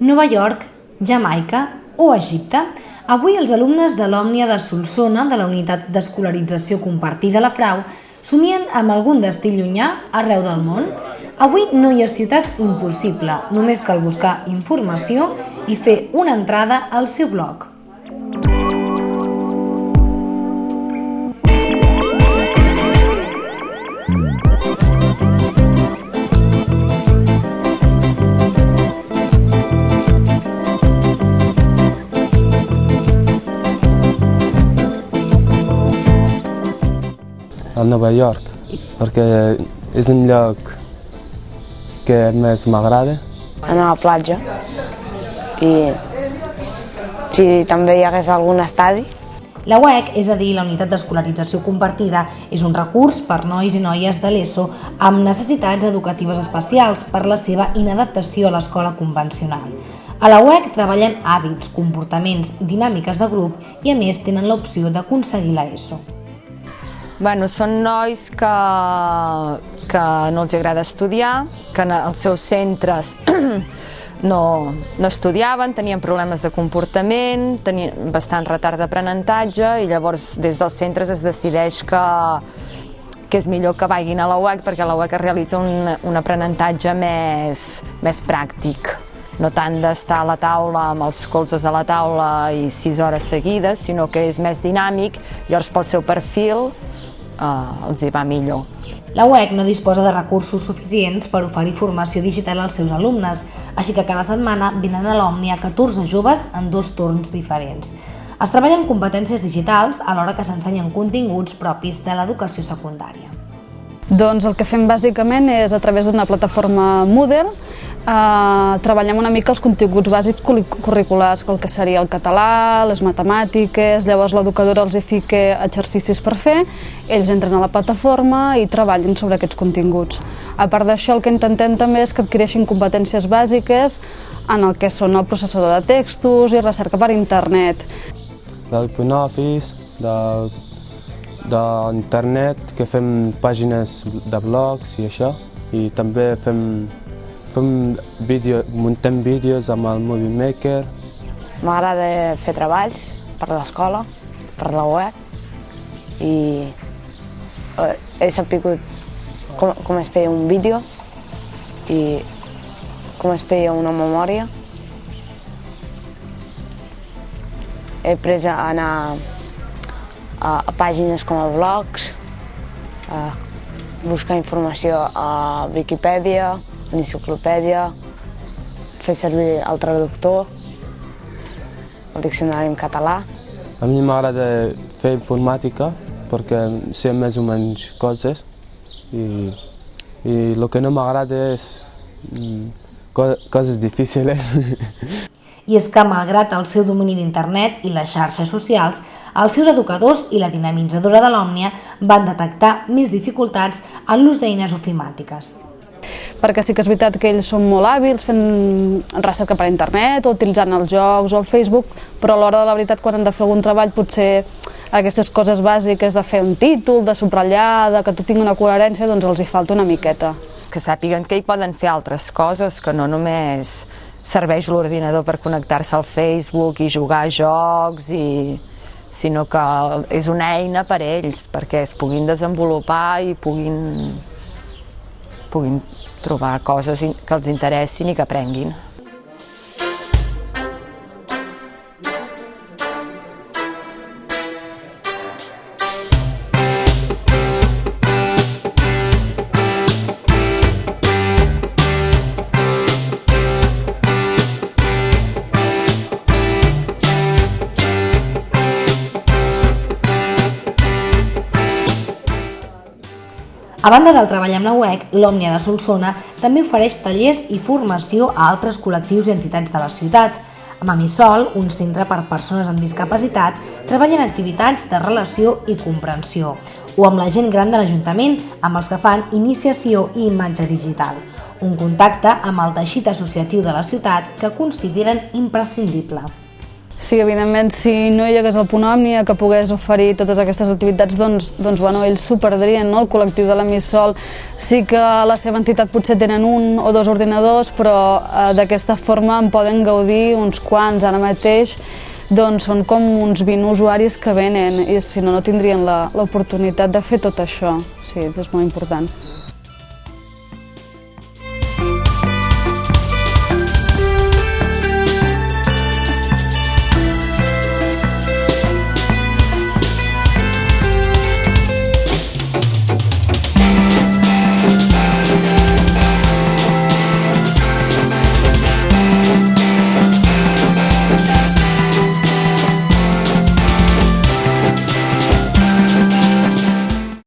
Nova York, Jamaica o Egipte. Avui els alumnes de l'Òmnia de Solsona, de la Unitat d'Escolarització Compartida La Frau, somien amb algun destí llunyà arreu del món. Avui no hi ha ciutat impossible, només cal buscar informació i fer una entrada al seu blog. A Nova York, perquè és un lloc que més m'agrada. Anar a la platja i si també hi hagués algun estadi. La UEC, és a dir, la Unitat d'Escolarització Compartida, és un recurs per nois i noies de l'ESO amb necessitats educatives especials per la seva inadaptació a l'escola convencional. A la UEC treballen hàbits, comportaments, dinàmiques de grup i a més tenen l'opció d'aconseguir l'ESO. Bueno, són nois que, que no els agrada estudiar, que en els seus centres no, no estudiaven, tenien problemes de comportament, tenien bastant retard d'aprenentatge i llavors des dels centres es decideix que, que és millor que vagin a la UEC perquè la UEC realitza un, un aprenentatge més, més pràctic. No tant d'estar a la taula amb els colzes a la taula i sis hores seguides, sinó que és més dinàmic, llavors pel seu perfil eh, els hi va millor. La UEC no disposa de recursos suficients per oferir formació digital als seus alumnes, així que cada setmana venen a l'Òmnia 14 joves en dos torns diferents. Es treballen competències digitals alhora que s'ensenyen continguts propis de l'educació secundària. Doncs el que fem bàsicament és a través d'una plataforma Moodle eh, treballem una mica els continguts bàsics curriculars, el que seria el català, les matemàtiques, llavors l'educadora els hi fica exercicis per fer, ells entren a la plataforma i treballen sobre aquests continguts. A part d'això, el que intentem també és que adquireixin competències bàsiques en el que són el processador de textos i recerca per internet. D'OpenOffice, de d'internet, que fem pàgines de blogs i això, i també fem Fem vídeo, muntem vídeos amb el Movie Maker. M'agrada fer treballs per l'escola, per la web, i eh, he sapigut com, com es feia un vídeo i com es feia una memòria. He après a anar a, a pàgines com a blogs, a buscar informació a Wikipedia, l'enciclopèdia, fer servir el traductor, el diccionari en català. A mi m'agrada fer informàtica perquè sé més o menys coses i, i el que no m'agrada és mm, coses difícils. I és que, malgrat el seu domini d'internet i les xarxes socials, els seus educadors i la dinamitzadora de l'Òmnia van detectar més dificultats en l'ús d'eines ofimàtiques perquè sí que és veritat que ells són molt hàbils fent recerca per internet o utilitzant els jocs o el Facebook, però a l'hora de la veritat quan han de fer algun treball potser aquestes coses bàsiques de fer un títol, de subratllar, de que tot tingui una coherència, doncs els hi falta una miqueta. Que sàpiguen que hi poden fer altres coses, que no només serveix l'ordinador per connectar-se al Facebook i jugar a jocs i sinó que és una eina per a ells, perquè es puguin desenvolupar i puguin, puguin trobar coses que els interessin i que aprenguin. A banda del treball amb la UEC, l'Òmnia de Solsona també ofereix tallers i formació a altres col·lectius i entitats de la ciutat. A Mamisol, un centre per persones amb discapacitat, treballen activitats de relació i comprensió, o amb la gent gran de l'Ajuntament, amb els que fan iniciació i imatge digital, un contacte amb el teixit associatiu de la ciutat que consideren imprescindible. Sí, evidentment, si no hi hagués el Punt Òmnia que pogués oferir totes aquestes activitats, doncs, doncs bueno, ells s'ho perdrien, no? El col·lectiu de la Missol sí que la seva entitat potser tenen un o dos ordinadors, però eh, d'aquesta forma en poden gaudir uns quants ara mateix, doncs són com uns 20 usuaris que venen i si no, no tindrien l'oportunitat de fer tot això. Sí, és molt important.